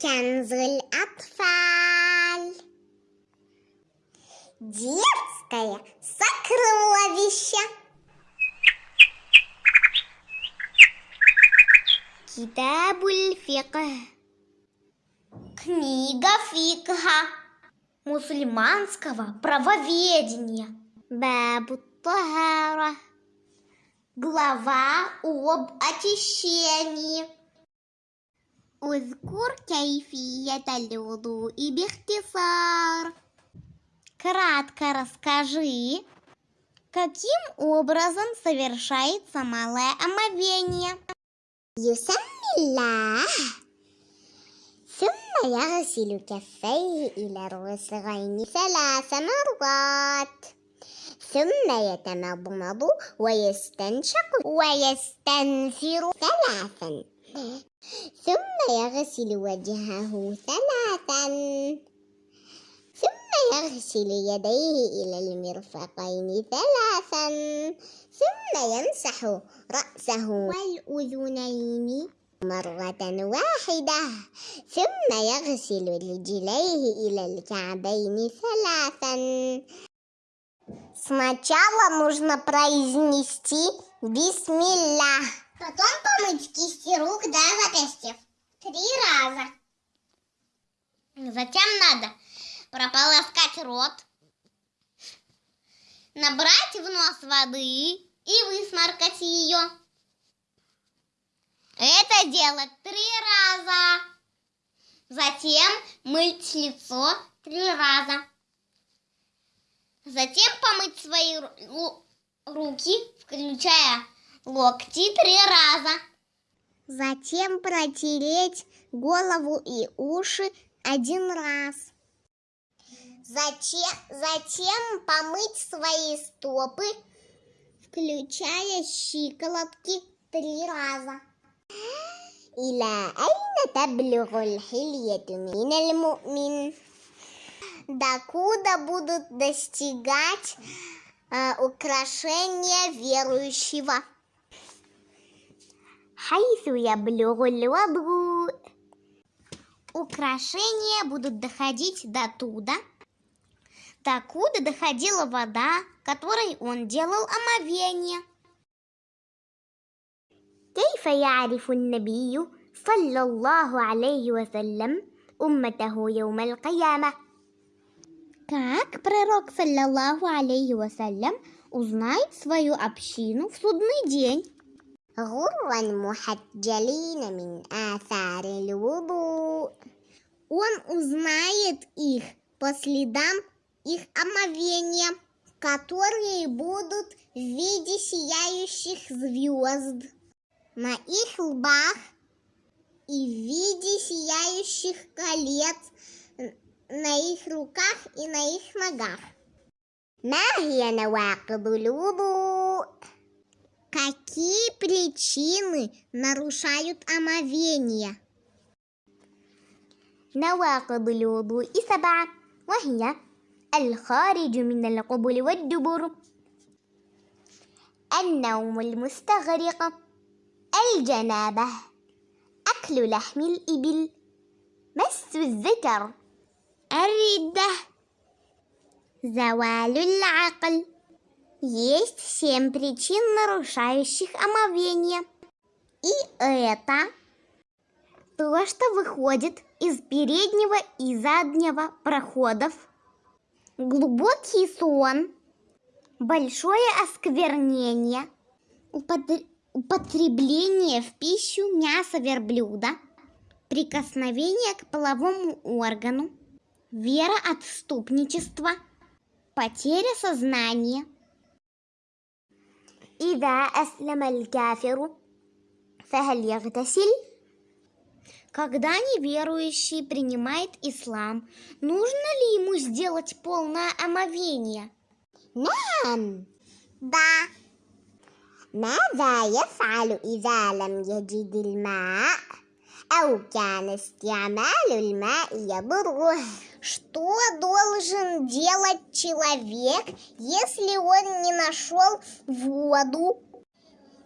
كنز الأطفال Детское сокровище Китабуль фикх Книга фикха мусульманского правоведения Бабу Тахара Глава об очищении اذكر كيفية الوضوء باختصار Кратко расскажи, каким образом совершается малое омовение. يسمي الله ثم يغسل كفيه إلى الرسغين ثلاث مرات ثم يتمضمض ويستنشق ويستنثر ثلاثا ثم يغسل وجهه ثلاثا ثم يغسل يديه إلى المرفقين ثلاثا ثم يمسح رأسه والأذنين مرة واحدة ثم يغسل رجليه إلى الكعبين ثلاثا Сначала нужно произнести «Бисмилlah». Потом помыть кисти рук до запястьев. Три раза. Затем надо прополоскать рот, набрать в нос воды и высморкать ее. Это делать три раза. Затем мыть лицо три раза. Затем помыть свои руки, включая локти три раза. Затем протереть голову и уши один раз. Затем, затем помыть свои стопы, включая щиколотки три раза. إلى أين تبلغ الحلية من المؤمن؟ Докуда будут достигать э, украшения верующего? حيث يبلغ الوضوء Украшения будут доходить до туда, докуда доходила вода, которой он делал омовение. كيف يعرف النبي صلى الله عليه وسلم أمته يوم القيامة؟ Как пророк, саллаллаху алейхи вассалям, узнает свою общину в судный день? غرا محجلين من آثار الوضوء Он узнает их по следам их омовения, которые будут в виде сияющих звезд на их лбах и в виде сияющих колец на их руках и на их ногах. ما هي نواقض الوضوء? Какие причины нарушают омовение? نواقض الوضوء سبعة وهي الخارج من القبل والدبر النوم المستغرق الجنابة أكل لحم الإبل مس الذكر الردة زوال العقل Есть семь причин, нарушающих омовение. И это то, что выходит из переднего и заднего проходов, глубокий сон, большое осквернение, употребление в пищу мяса верблюда, прикосновение к половому органу, вера отступничества, потеря сознания. إذا أسلم الكافر فهل يغتسل؟ Когда неверующий принимает ислам, нужно ли ему сделать полное омовение? نعم. Да. ماذا يفعل إذا لم يجد الماء أو كان استعمال الماء يضره Что должен делать человек, если он не нашел воду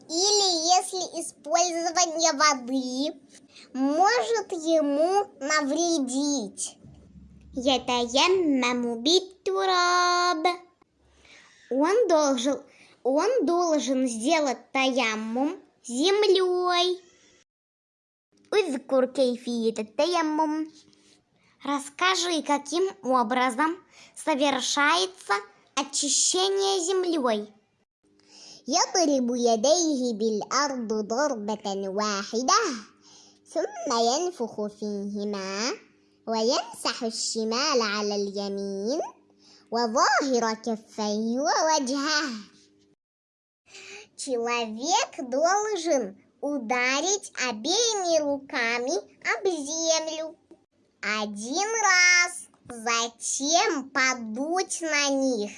Или если использование воды может ему навредить. يتيمم بالتراب он должен, он должен сделать таяммум землей. اذكر كيفية التيمم. Расскажи, каким образом совершается очищение землей. يضرب يديه بالأرض ضربة واحدة ثم ينفخ فيهما ويمسح الشمال على اليمين وظاهر كفيه ووجهه Человек должен ударить обеими руками об землю один раз, затем подуть на них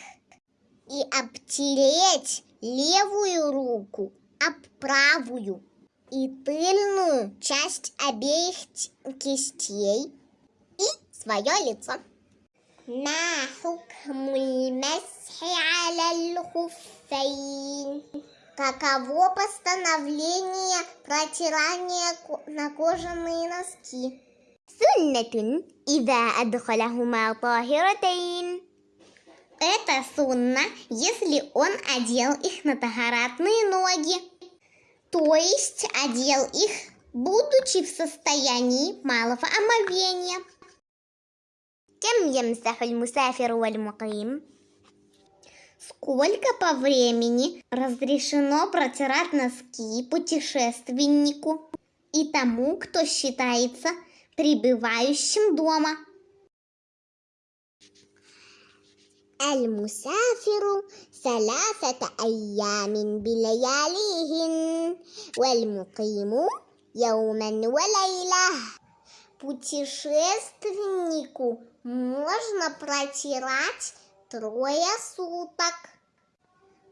и обтереть левую руку об правую и тыльную часть обеих кистей и свое лицо. ما حكم المسح على الخفين Каково постановление протирания на кожаные носки? سنة إذا أدخلهما طاهرتين Это сунна, если он одел их на тахаратные ноги. То есть одел их, будучи в состоянии малого омовения. كم يمسح المسافر والمقيم? Сколько по времени разрешено протирать носки путешественнику и тому, кто считается пребывающим дома? المسافر ثلاثة أيام بلياليهن والمقيم يوما وليلة Путешественнику можно протирать трое суток,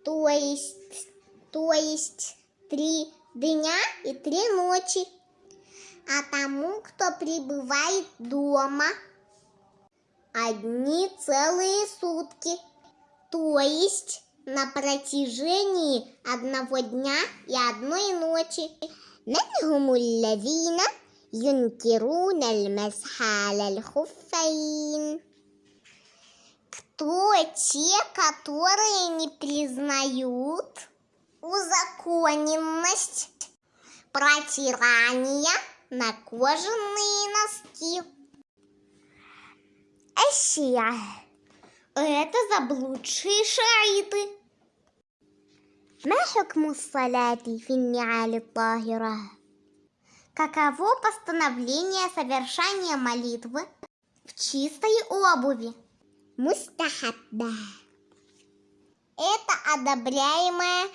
то есть, то есть три дня и три ночи. А тому, кто пребывает дома, одни целые сутки, то есть на протяжении одного дня и одной ночи. منهم الذين ينكرون المسح على الخفين Кто те, которые не признают узаконенность протирания на кожаные носки? Ашия. Это заблудшие шаиты. ما حكم الصلاة في النعال الطاهرة؟ Каково постановление совершания молитвы в чистой обуви? Мустахабба. Это одобряемое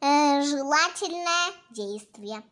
э, желательное действие.